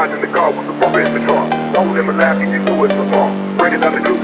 riding in the car with the bumper in the trunk. don't let me laugh, you do it was Bring it down the coupe,